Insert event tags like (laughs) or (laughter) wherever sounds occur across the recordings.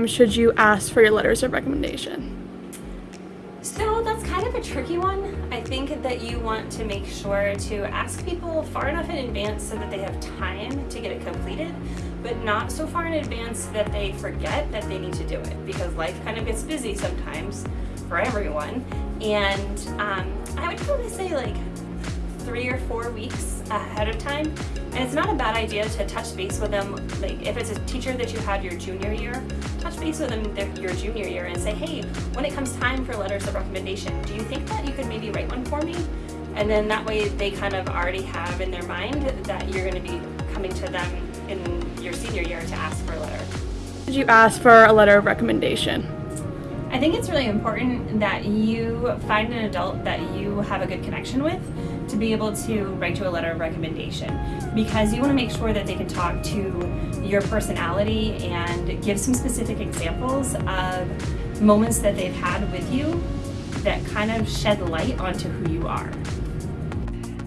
time should you ask for your letters of recommendation? So that's kind of a tricky one. I think that you want to make sure to ask people far enough in advance so that they have time to get it completed, but not so far in advance that they forget that they need to do it because life kind of gets busy sometimes for everyone. And um, I would probably say like three or four weeks ahead of time. And it's not a bad idea to touch base with them, like if it's a teacher that you had your junior year, touch base with them their, your junior year and say, hey, when it comes time for letters of recommendation, do you think that you could maybe write one for me? And then that way they kind of already have in their mind that you're going to be coming to them in your senior year to ask for a letter. Did you ask for a letter of recommendation? I think it's really important that you find an adult that you have a good connection with to be able to write you a letter of recommendation because you want to make sure that they can talk to your personality and give some specific examples of moments that they've had with you that kind of shed light onto who you are.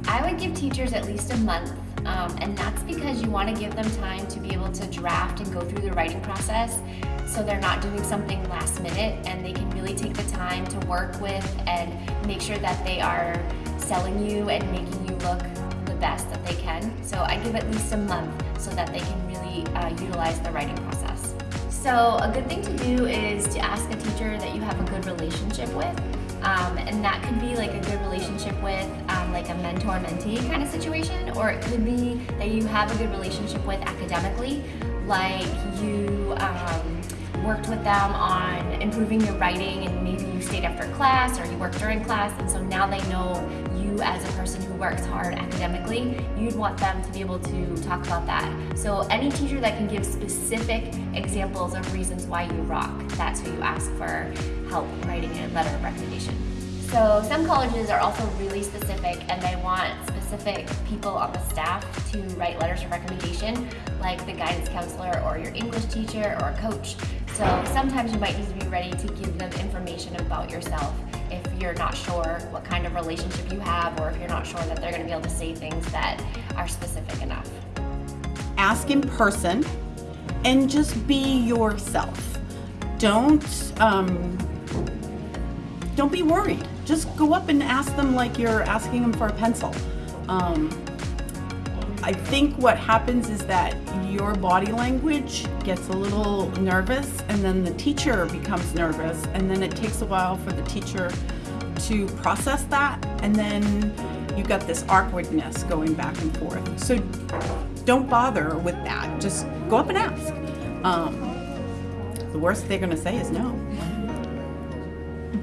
I would give teachers at least a month um, and that's because you want to give them time to be able to draft and go through the writing process so they're not doing something last minute and they can really take the time to work with and make sure that they are selling you and making you look the best that they can. So I give at least a month so that they can really uh, utilize the writing process. So a good thing to do is to ask a teacher that you have a good relationship with. Um, and that could be like a good relationship with um, like a mentor-mentee kind of situation, or it could be that you have a good relationship with academically, like you um, worked with them on improving your writing and maybe you stayed after class or you worked during class and so now they know you as a person who works hard academically, you'd want them to be able to talk about that. So any teacher that can give specific examples of reasons why you rock, that's who you ask for help writing a letter of recommendation. So some colleges are also really specific and they want specific people on the staff to write letters of recommendation, like the guidance counselor or your English teacher or a coach. So sometimes you might need to be ready to give them information about yourself if you're not sure what kind of relationship you have or if you're not sure that they're gonna be able to say things that are specific enough. Ask in person and just be yourself. Don't, um, don't be worried. Just go up and ask them like you're asking them for a pencil. Um, I think what happens is that your body language gets a little nervous and then the teacher becomes nervous and then it takes a while for the teacher to process that and then you've got this awkwardness going back and forth. So don't bother with that. Just go up and ask. Um, the worst they're gonna say is no.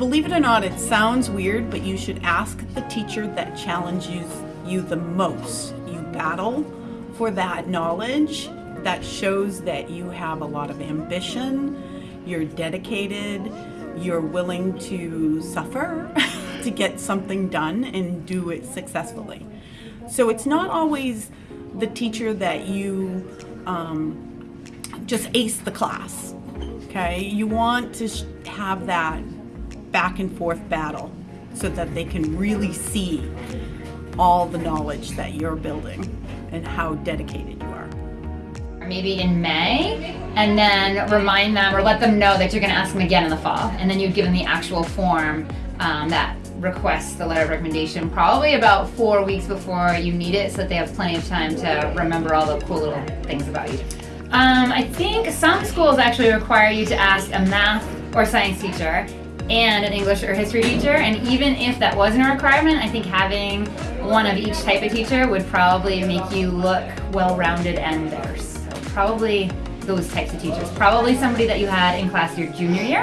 Believe it or not, it sounds weird, but you should ask the teacher that challenges you the most. You battle for that knowledge that shows that you have a lot of ambition, you're dedicated, you're willing to suffer (laughs) to get something done and do it successfully. So it's not always the teacher that you um, just ace the class, okay? You want to have that back and forth battle so that they can really see all the knowledge that you're building and how dedicated you are. Maybe in May, and then remind them or let them know that you're going to ask them again in the fall. And then you'd give them the actual form um, that requests the letter of recommendation probably about four weeks before you need it so that they have plenty of time to remember all the cool little things about you. Um, I think some schools actually require you to ask a math or science teacher and an English or history teacher. And even if that wasn't a requirement, I think having one of each type of teacher would probably make you look well-rounded and diverse. So probably those types of teachers. Probably somebody that you had in class your junior year.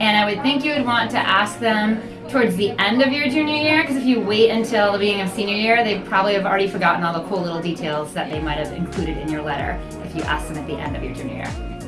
And I would think you would want to ask them towards the end of your junior year, because if you wait until the beginning of senior year, they probably have already forgotten all the cool little details that they might have included in your letter if you ask them at the end of your junior year.